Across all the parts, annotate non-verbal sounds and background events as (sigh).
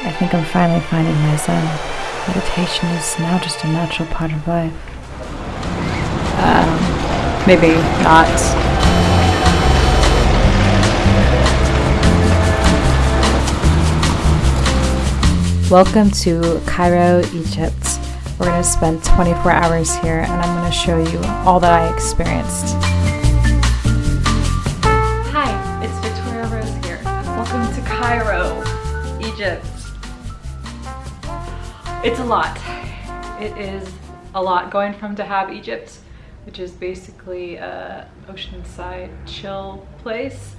I think I'm finally finding my zen. Meditation is now just a natural part of life. Um, maybe not. Welcome to Cairo, Egypt. We're going to spend 24 hours here and I'm going to show you all that I experienced. It's a lot. It is a lot going from Dahab, Egypt, which is basically a oceanside chill place,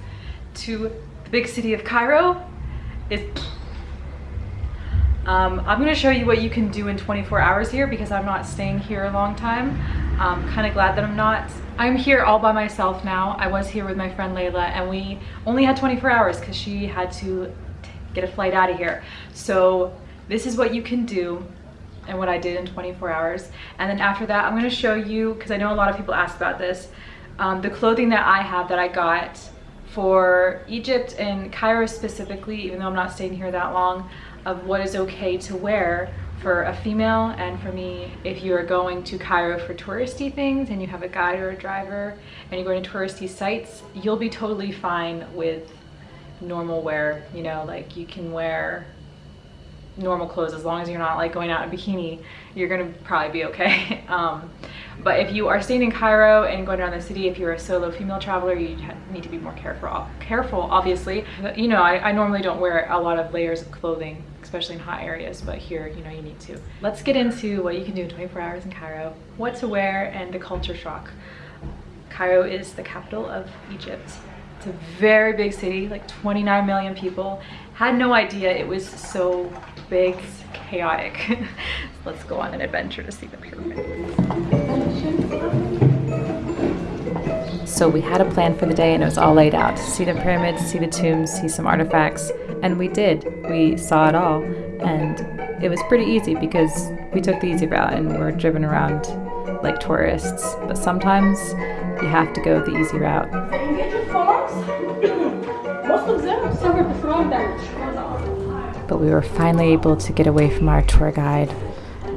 to the big city of Cairo. Is um, I'm going to show you what you can do in 24 hours here because I'm not staying here a long time. I'm kind of glad that I'm not. I'm here all by myself now. I was here with my friend Layla and we only had 24 hours because she had to get a flight out of here. So this is what you can do and what I did in 24 hours. And then after that, I'm gonna show you, because I know a lot of people ask about this, um, the clothing that I have that I got for Egypt and Cairo specifically, even though I'm not staying here that long, of what is okay to wear for a female and for me if you're going to Cairo for touristy things and you have a guide or a driver and you're going to touristy sites you'll be totally fine with normal wear you know like you can wear normal clothes as long as you're not like going out in a bikini you're gonna probably be okay. (laughs) Um, but if you are staying in Cairo and going around the city if you're a solo female traveler you need to be more careful careful obviously. You know I, I normally don't wear a lot of layers of clothing especially in hot areas but here you know you need to. Let's get into what you can do in 24 hours in Cairo what to wear and the culture shock. Cairo is the capital of Egypt. It's a very big city like 29 million people had no idea it was so big, chaotic. (laughs) Let's go on an adventure to see the pyramids. So we had a plan for the day and it was all laid out. See the pyramids, see the tombs, see some artifacts. And we did. We saw it all. And it was pretty easy because we took the easy route and we're driven around like tourists. But sometimes you have to go the easy route. But we were finally able to get away from our tour guide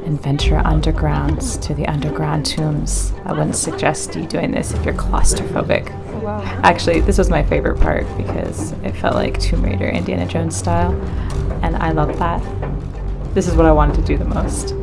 and venture underground to the underground tombs. I wouldn't suggest you doing this if you're claustrophobic. Oh, wow. Actually, this was my favorite part because it felt like Tomb Raider Indiana Jones style, and I love that. This is what I wanted to do the most.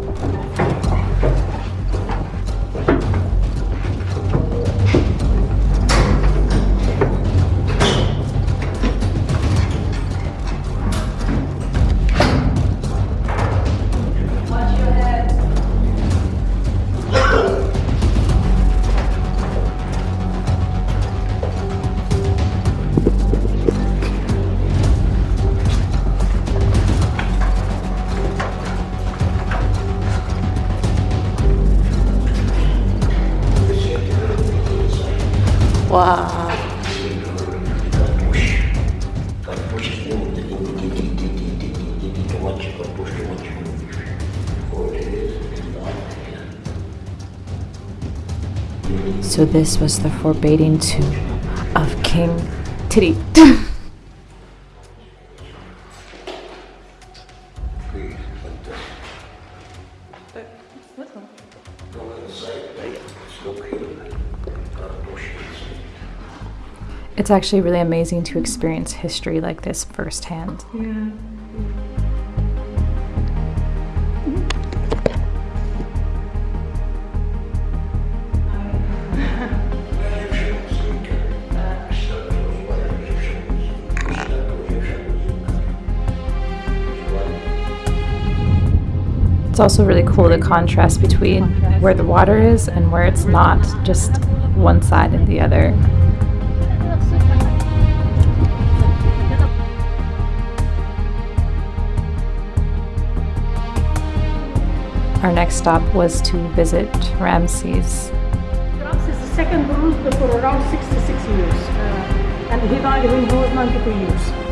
So this was the forbidding tomb of King Titty. (laughs) It's actually really amazing to experience history like this firsthand. Yeah. It's also really cool the contrast between where the water is and where it's not, just one side and the other. Our next stop was to visit Ramses. Ramses the second ruled for around 66 years, uh, and he died when he was 92 years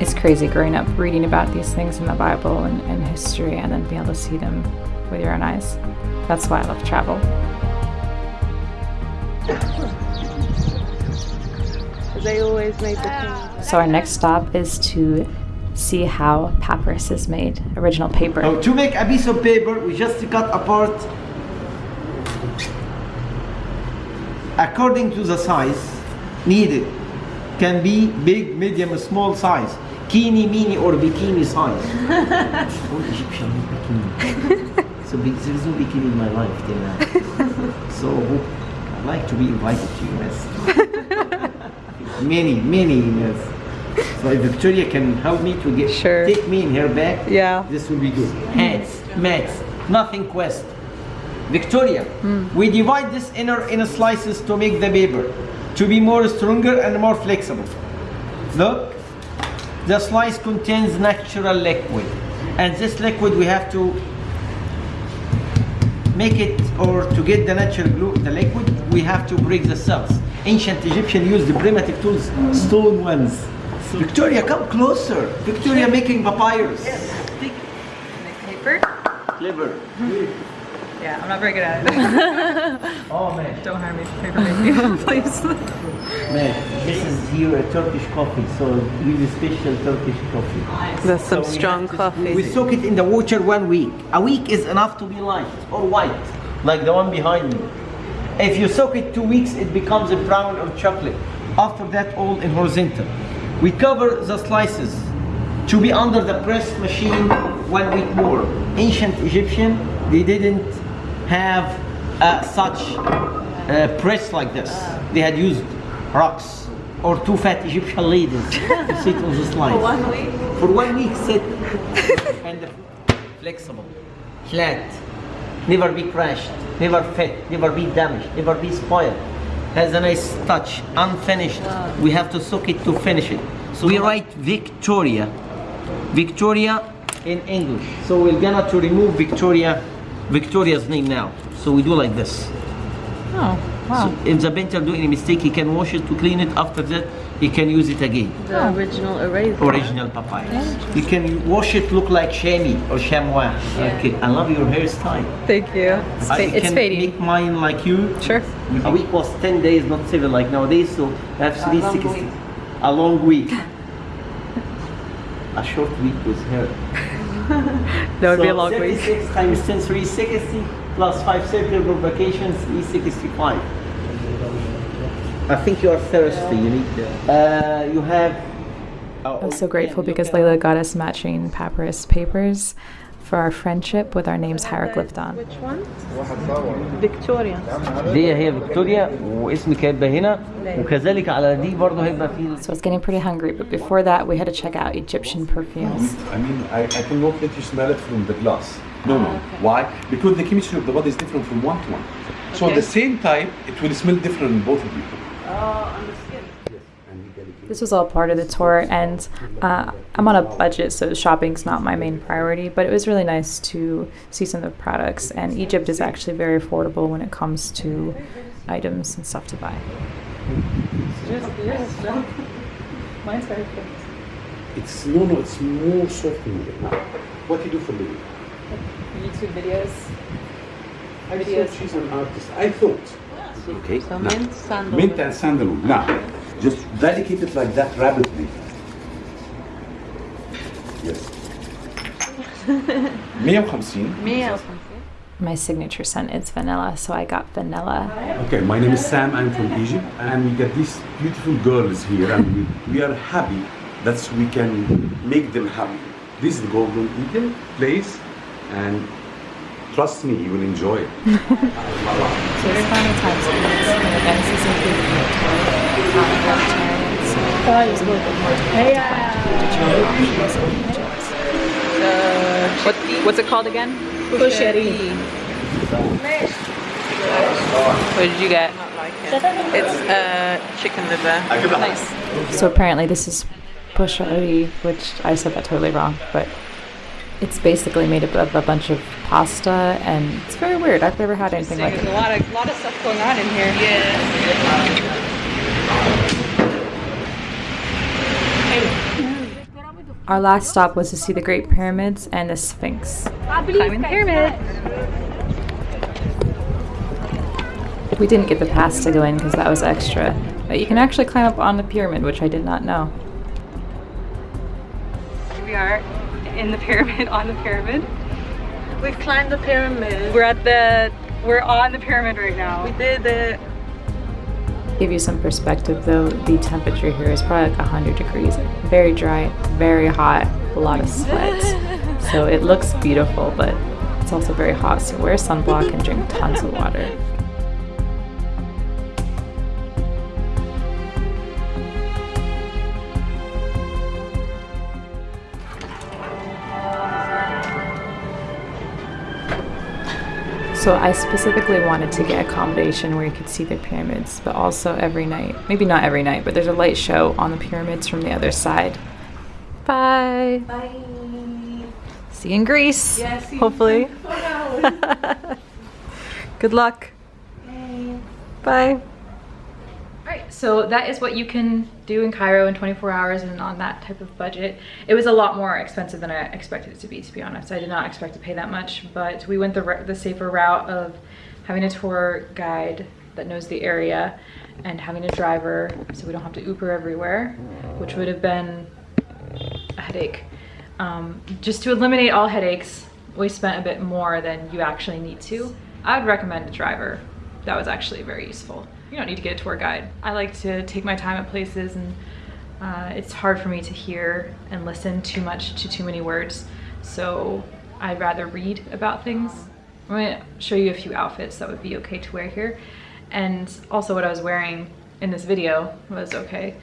it's crazy growing up reading about these things in the Bible and, and history and then being able to see them with your own eyes. That's why I love travel. They always made the So our next stop is to see how papyrus is made, original paper. Now, to make a piece of paper, we just cut apart according to the size needed. Can be big, medium, small size. Kini, mini, or bikini size. All (laughs) oh, Egyptian bikini. so big, there is no bikini in my life till now. so I'd like to be invited to US. (laughs) many, many yes. So if Victoria can help me to get Sure. take me in her bag, Yeah. this will be good. Mm. Hats, mats, nothing quest. Victoria, mm. we divide this inner in slices to make the paper to be more stronger and more flexible. Look, the slice contains natural liquid, and this liquid we have to make it or to get the natural glue, the liquid, we have to break the cells. Ancient Egyptian used the primitive tools, stone ones. Victoria, come closer. Victoria making papyrus. Yes. Paper? Clever. (laughs) Yeah, I'm not very good at it. (laughs) Oh man. Don't hire me for paper making, (laughs) please. Man, this is here a Turkish coffee, so really special Turkish coffee. That's some So we strong to- coffee. We soak it in the water one week. A week is enough to be light or white, like the one behind me. If you soak it two weeks, it becomes a brown or chocolate. After that, all in horizontal. We cover the slices to be under the press machine one week more. Ancient Egyptian, they didn't have uh, such uh, press like this. They had used rocks or two fat Egyptian ladies to sit on the slice. For one week? For one week, sit. and flexible, flat, never be crashed, never fit, never be damaged, never be spoiled. Has a nice touch, unfinished. We have to soak it to finish it. So we write Victoria, Victoria in English. So we're gonna to remove Victoria, Victoria's name now. So we do like this. Oh, wow. So if the painter do any mistake, he can wash it to clean it. After that, he can use it again. The original eraser. Original papyrus. You can wash it look like chamois or chamois. Okay, I love your hairstyle. Thank you. It's, I it's can fading. make mine like you. Sure. A week was 10 days, not 7 like nowadays, so I have 360. A long week. (laughs) a short week with her. That would so be a long week. 36 times 10, 360 plus 5 circular vacations, 365. I think you are thirsty, you need uh, you have oh, I'm so grateful because Layla got us matching papyrus papers for our friendship with our names hieroglyphed on. Which one? Victoria. دي هي فيكتوريا واسمك هيبقى هنا وكذلك على دي برضه هيبقى في So I was getting pretty hungry, but before that, we had to check out Egyptian perfumes. I mean, I, I cannot let you smell it from the glass. No, no. Why? Because the chemistry of the body is different from one to one. So at the same time, it will smell different in both of you. This was all part of the tour, and uh, I'm on a budget, so shopping's not my main priority. But it was really nice to see some of the products, and Egypt is actually very affordable when it comes to items and stuff to buy. Mine's very good. It's no, no. It's more soft than that. What do you do for a living? YouTube videos. I thought she's an artist. I thought. Okay. So mint, sandalwood. Mint and sandalwood. Now, just delicate it like that rapidly. Yes. (laughs) 150 Meal. My signature scent is vanilla, so I got vanilla. Okay, my name is Sam. I'm from Egypt, and we got these beautiful girls here, and we, we are happy that we can make them happy. This is the Golden Eagle place, and trust me, you will enjoy it. (laughs) So it's final times in this, and again, this is included in the tour. Not vegetarian, there's a little bit more to options in What, what's it called again? Kushari. What did you get? It's uh, chicken liver. Nice. So apparently this is poshari, which I said that totally wrong, but it's basically made up of a bunch of pasta, and it's very weird. I've never had anything like this. There's a lot of, lot of stuff going on in here. Yes. Our last stop was to see the Great Pyramids and the Sphinx. Climbing the pyramid. We didn't get the pass to go in because that was extra, but you can actually climb up on the pyramid, which I did not know. Here we are in the pyramid, on the pyramid. We've climbed the pyramid. We're at the, we're on the pyramid right now. We did it. Give you some perspective though, the temperature here is probably like 100 degrees. Very dry, very hot, a lot of sweat. (laughs) So it looks beautiful, but it's also very hot. So wear sunblock and drink tons of water. So I specifically wanted to get accommodation where you could see the pyramids, but also every night. Maybe not every night, but there's a light show on the pyramids from the other side. Bye. Bye. See you in Greece. Yeah, see you hopefully. (laughs) Good luck. Bye. Bye. Alright, so that is what you can do in Cairo in 24 hours and on that type of budget. It was a lot more expensive than I expected it to be, to be honest. I did not expect to pay that much, but we went the, the safer route of having a tour guide that knows the area and having a driver so we don't have to Uber everywhere, which would have been a headache. Um, just to eliminate all headaches, we spent a bit more than you actually need to. I would recommend a driver. That was actually very useful. You don't need to get a tour guide. I like to take my time at places and uh, it's hard for me to hear and listen too much to too many words. So I'd rather read about things. I'm gonna show you a few outfits that would be okay to wear here. And also what I was wearing in this video was okay.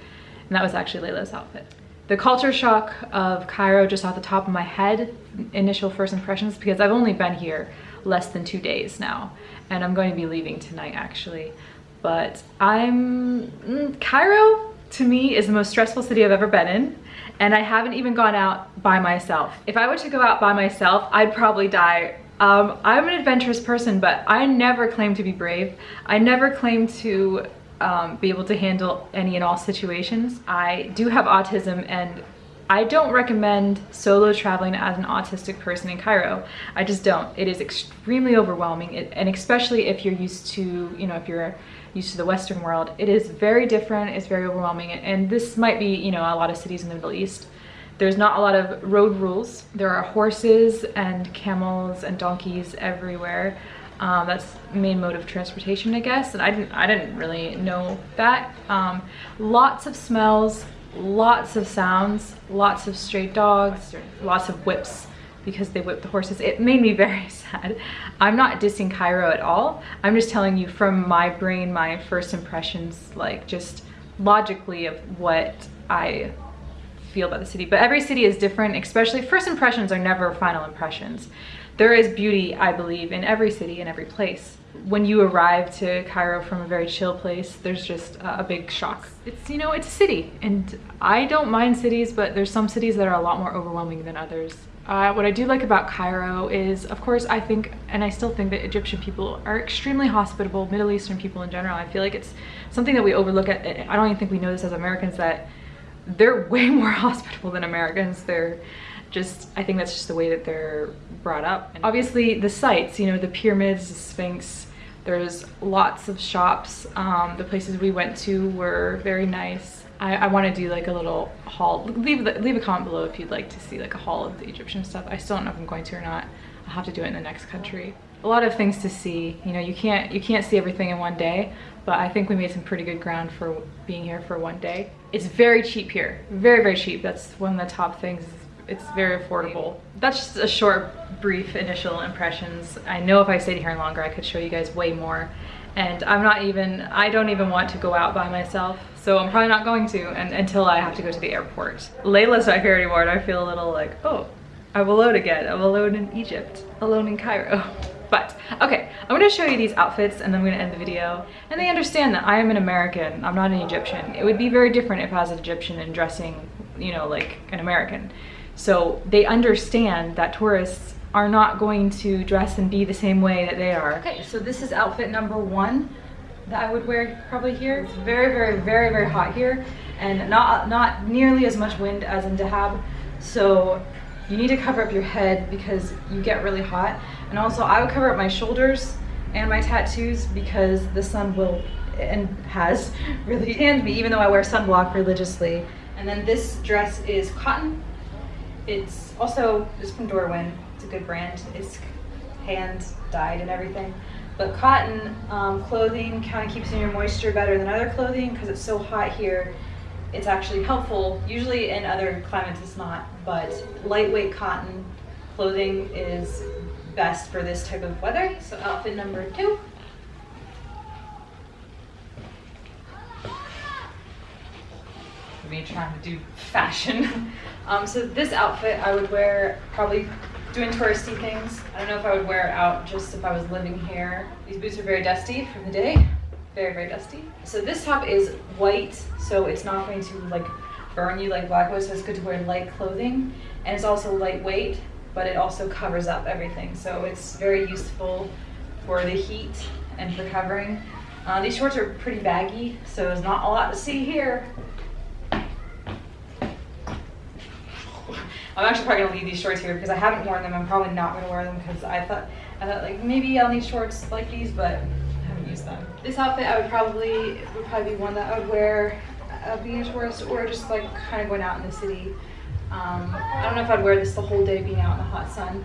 And that was actually Layla's outfit. The culture shock of Cairo just off the top of my head, initial first impressions, because I've only been here less than two days now. And I'm going to be leaving tonight actually. But I'm, mm, Cairo to me is the most stressful city I've ever been in. And I haven't even gone out by myself. If I were to go out by myself, I'd probably die um, I'm an adventurous person, but I never claim to be brave. I never claim to um, be able to handle any and all situations. I do have autism and I don't recommend solo traveling as an autistic person in Cairo. I just don't. It is extremely overwhelming and especially if you're used to, you know, if you're used to the Western world, it is very different, it's very overwhelming. And this might be, you know, a lot of cities in the Middle East. There's not a lot of road rules. There are horses and camels and donkeys everywhere. Um, that's the main mode of transportation, I guess. And I didn't, I didn't really know that. Um, lots of smells, lots of sounds, lots of stray dogs, lots of whips because they whip the horses. It made me (laughs) very sad. I'm not dissing Cairo at all. I'm just telling you from my brain, my first impressions, like just logically of what I feel about the city. But every city is different, especially first impressions are never final impressions. There is beauty, I believe, in every city and every place. When you arrive to Cairo from a very chill place, there's just a big shock. It's, you know, it's a city and I don't mind cities, but there's some cities that are a lot more overwhelming than others. Uh, what I do like about Cairo is, of course, I think, and I still think that Egyptian people are extremely hospitable, Middle Eastern people in general. I feel like it's something that we overlook at, I don't even think we know this as Americans, that they're (laughs) way more hospitable than Americans. They're just, I think that's just the way that they're brought up. And obviously the sites, you know, the pyramids, the Sphinx, there's lots of shops. Um, the places we went to were very nice. I, I want to do like a little haul. Leave, leave a comment below if you'd like to see like a haul of the Egyptian stuff. I still don't know if I'm going to or not. I'll have to do it in the next country. A lot of things to see. You know, you can't you can't see everything in one day, but I think we made some pretty good ground for being here for one day. It's very cheap here. Very, very cheap. That's one of the top things. It's very affordable. That's just a short, brief initial impressions. I know if I stayed here longer, I could show you guys way more. And I'm not even, I don't even want to go out by myself. So I'm probably not going to and, until I have to go to the airport. Layla's my favorite word. I feel a little like, oh, I'm alone again. I'm alone in Egypt, alone in Cairo. (laughs) But okay, I'm gonna show you these outfits and then I'm gonna end the video. And they understand that I am an American, I'm not an Egyptian. It would be very different if I was an Egyptian and dressing, you know, like an American. So they understand that tourists are not going to dress and be the same way that they are. Okay, so this is outfit number one that I would wear probably here. It's very, very, very, very hot here and not, not nearly as much wind as in Dahab. So you need to cover up your head because you get really hot. And also I would cover up my shoulders and my tattoos because the sun will and has (laughs) really tanned me even though I wear sunblock religiously. And then this dress is cotton It's also just from Dorwin. It's a good brand. It's hand dyed and everything. But cotton um, clothing kind of keeps in your moisture better than other clothing because it's so hot here. It's actually helpful. Usually in other climates it's not, but lightweight cotton clothing is best for this type of weather. So outfit number two. me trying to do fashion. (laughs) Um, so this outfit I would wear probably doing touristy things. I don't know if I would wear it out just if I was living here. These boots are very dusty from the day. Very, very dusty. So this top is white, so it's not going to like burn you like black was, so it's good to wear light clothing. And it's also lightweight, but it also covers up everything. So it's very useful for the heat and for covering. Uh, these shorts are pretty baggy, so there's not a lot to see here. I'm actually probably gonna leave these shorts here because I haven't worn them. I'm probably not gonna wear them because I thought I thought like maybe I'll need shorts like these, but I haven't used them. This outfit I would probably would probably be one that I would wear uh, being a tourist or just like kind of going out in the city. Um, I don't know if I'd wear this the whole day being out in the hot sun,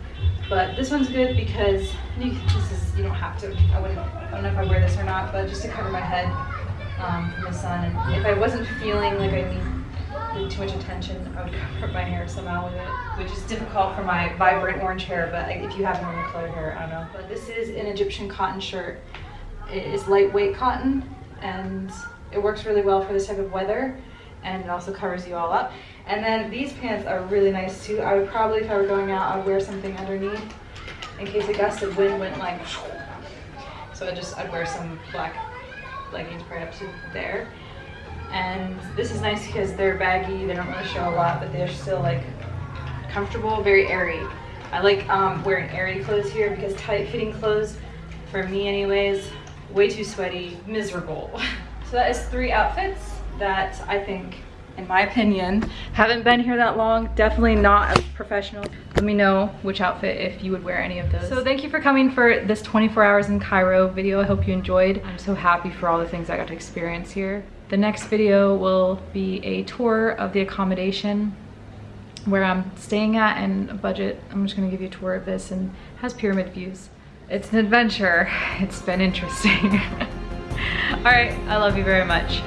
but this one's good because you, this is you don't have to. I wouldn't. I don't know if I wear this or not, but just to cover my head um, from the sun. And if I wasn't feeling like I need too much attention, I would cover my hair somehow with it, which is difficult for my vibrant orange hair, but if you have normal colored hair, I don't know. But this is an Egyptian cotton shirt. It is lightweight cotton, and it works really well for this type of weather, and it also covers you all up. And then these pants are really nice too. I would probably, if I were going out, I'd wear something underneath in case a gust of wind went like, so I just, I'd wear some black leggings right up to there and this is nice because they're baggy they don't really show a lot but they're still like comfortable very airy. I like um, wearing airy clothes here because tight fitting clothes for me anyways way too sweaty miserable. (laughs) So that is three outfits that I think in my opinion haven't been here that long. Definitely not as professional. Let me know which outfit if you would wear any of those. So thank you for coming for this 24 hours in Cairo video. I hope you enjoyed. I'm so happy for all the things I got to experience here the next video will be a tour of the accommodation where I'm staying at and budget. I'm just gonna give you a tour of this and has pyramid views. It's an adventure. (laughs) It's been interesting. (laughs) All right, I love you very much.